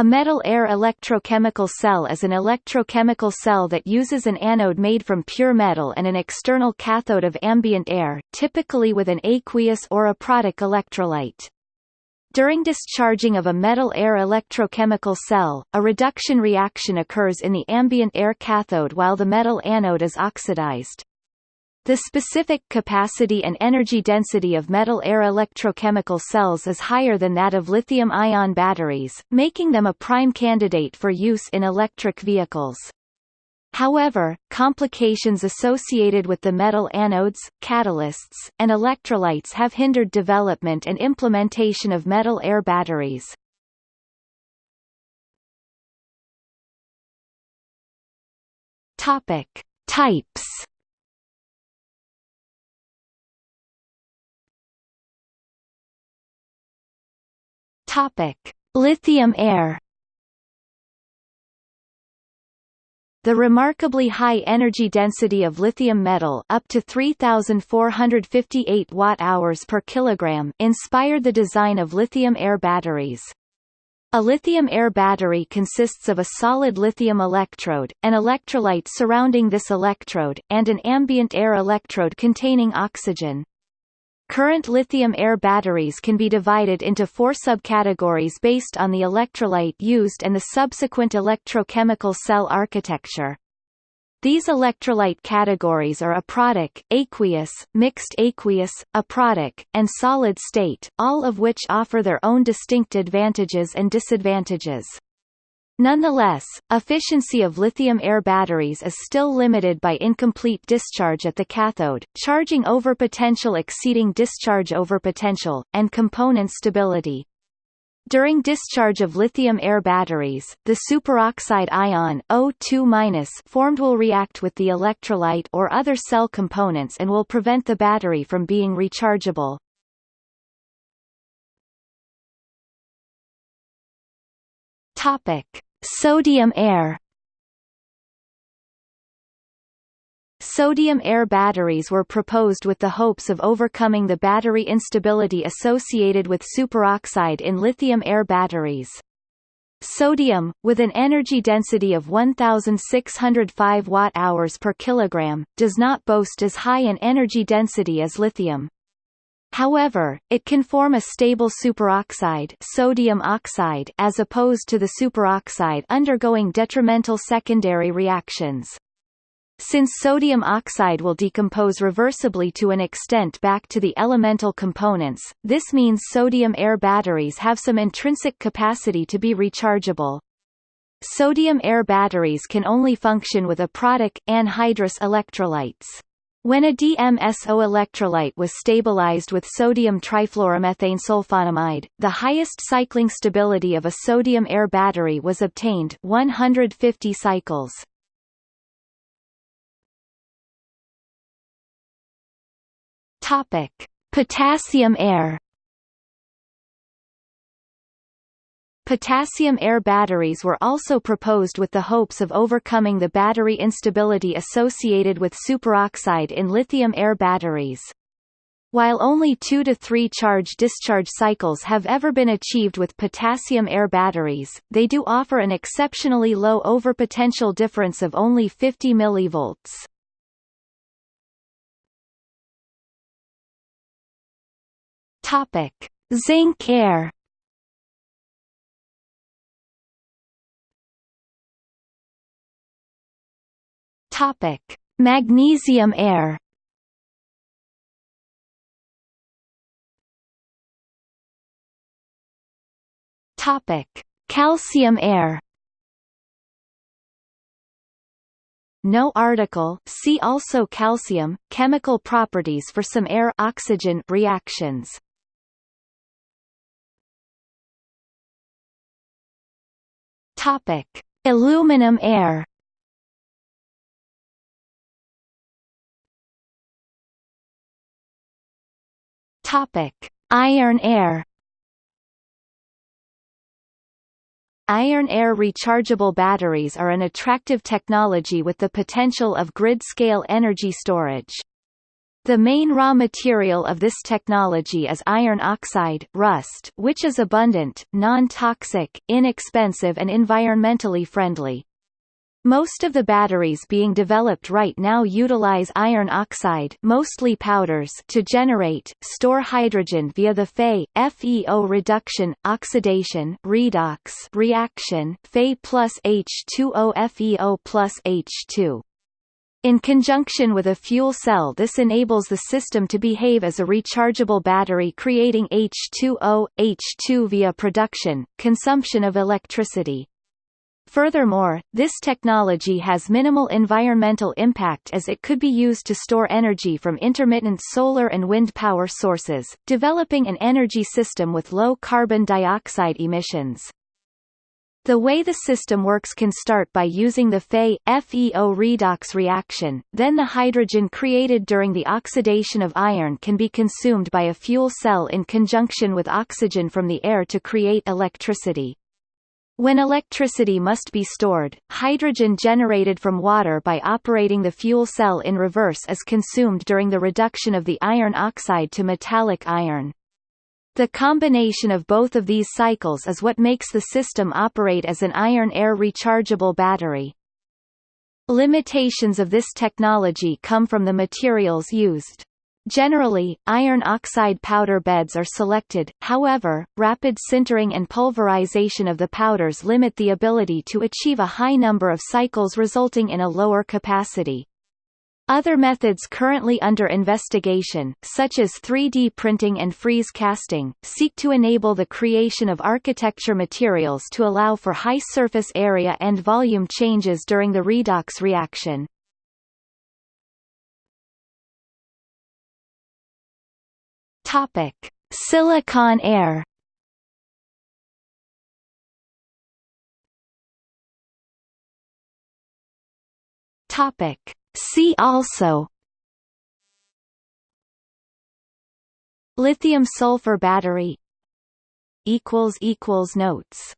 A metal-air electrochemical cell is an electrochemical cell that uses an anode made from pure metal and an external cathode of ambient air, typically with an aqueous or aprotic electrolyte. During discharging of a metal-air electrochemical cell, a reduction reaction occurs in the ambient air cathode while the metal anode is oxidized. The specific capacity and energy density of metal-air electrochemical cells is higher than that of lithium-ion batteries, making them a prime candidate for use in electric vehicles. However, complications associated with the metal anodes, catalysts, and electrolytes have hindered development and implementation of metal-air batteries. Topic: Types Topic: Lithium air. The remarkably high energy density of lithium metal up to 3458 watt-hours per kilogram inspired the design of lithium-air batteries. A lithium-air battery consists of a solid lithium electrode, an electrolyte surrounding this electrode, and an ambient air electrode containing oxygen. Current lithium-air batteries can be divided into four subcategories based on the electrolyte used and the subsequent electrochemical cell architecture. These electrolyte categories are aprotic, aqueous, mixed aqueous, aprotic, and solid state, all of which offer their own distinct advantages and disadvantages. Nonetheless, efficiency of lithium-air batteries is still limited by incomplete discharge at the cathode, charging overpotential exceeding discharge overpotential, and component stability. During discharge of lithium-air batteries, the superoxide ion O2- formed will react with the electrolyte or other cell components and will prevent the battery from being rechargeable. Topic: Sodium air Sodium-air batteries were proposed with the hopes of overcoming the battery instability associated with superoxide in lithium-air batteries. Sodium, with an energy density of 1605 watt-hours per kilogram, does not boast as high an energy density as lithium. However, it can form a stable superoxide sodium oxide as opposed to the superoxide undergoing detrimental secondary reactions. Since sodium oxide will decompose reversibly to an extent back to the elemental components, this means sodium-air batteries have some intrinsic capacity to be rechargeable. Sodium-air batteries can only function with aprotic, anhydrous electrolytes. When a DMSO electrolyte was stabilized with sodium trifluoromethane sulfonimide, the highest cycling stability of a sodium-air battery was obtained 150 cycles. Topic: Potassium air Potassium-air batteries were also proposed with the hopes of overcoming the battery instability associated with superoxide in lithium-air batteries. While only 2 to 3 charge-discharge cycles have ever been achieved with potassium-air batteries, they do offer an exceptionally low overpotential difference of only 50 mV. Topic: Zinc air Topic: Magnesium air. Topic: Calcium air. No article see also calcium, chemical properties for some air-oxygen reactions. Topic: Aluminum air. Topic: Iron air. Iron-air rechargeable batteries are an attractive technology with the potential of grid-scale energy storage. The main raw material of this technology is iron oxide rust, which is abundant, non-toxic, inexpensive and environmentally friendly. Most of the batteries being developed right now utilize iron oxide mostly powders to generate, store hydrogen via the Fe, FeO reduction, oxidation redox reaction Fe plus H2O FeO plus H2. In conjunction with a fuel cell this enables the system to behave as a rechargeable battery creating H2O, H2 via production, consumption of electricity. Furthermore, this technology has minimal environmental impact as it could be used to store energy from intermittent solar and wind power sources, developing an energy system with low carbon dioxide emissions. The way the system works can start by using the Fe, FeO redox reaction, then the hydrogen created during the oxidation of iron can be consumed by a fuel cell in conjunction with oxygen from the air to create electricity. When electricity must be stored, hydrogen generated from water by operating the fuel cell in reverse is consumed during the reduction of the iron oxide to metallic iron. The combination of both of these cycles is what makes the system operate as an iron-air rechargeable battery. Limitations of this technology come from the materials used. Generally, iron oxide powder beds are selected, however, rapid sintering and pulverization of the powders limit the ability to achieve a high number of cycles resulting in a lower capacity. Other methods currently under investigation, such as 3D printing and freeze casting, seek to enable the creation of architecture materials to allow for high surface area and volume changes during the redox reaction. Topic: Silicon air. Topic: See also. Lithium sulfur battery equals equals notes